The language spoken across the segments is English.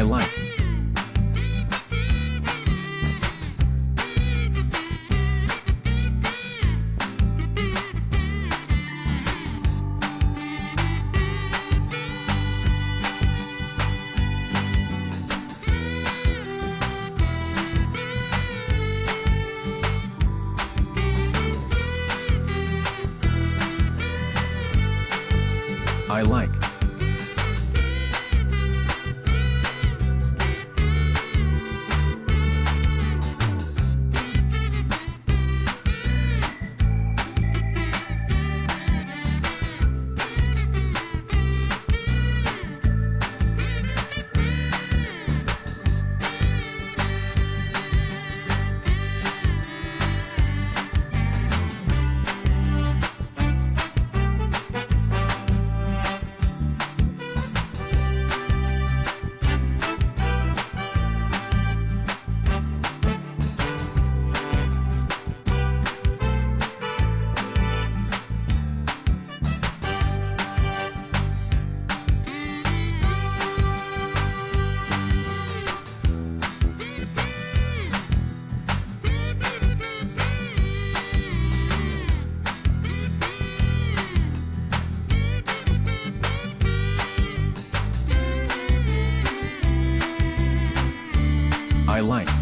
I like. I like. I like.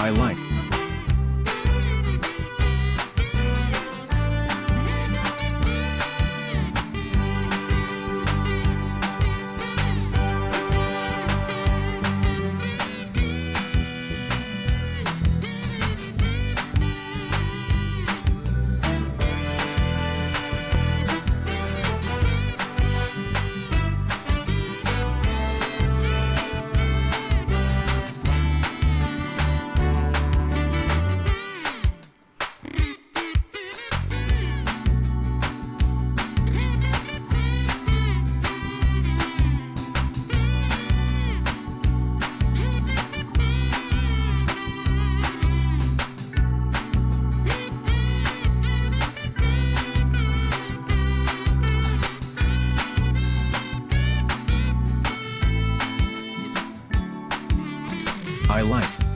I like. my life.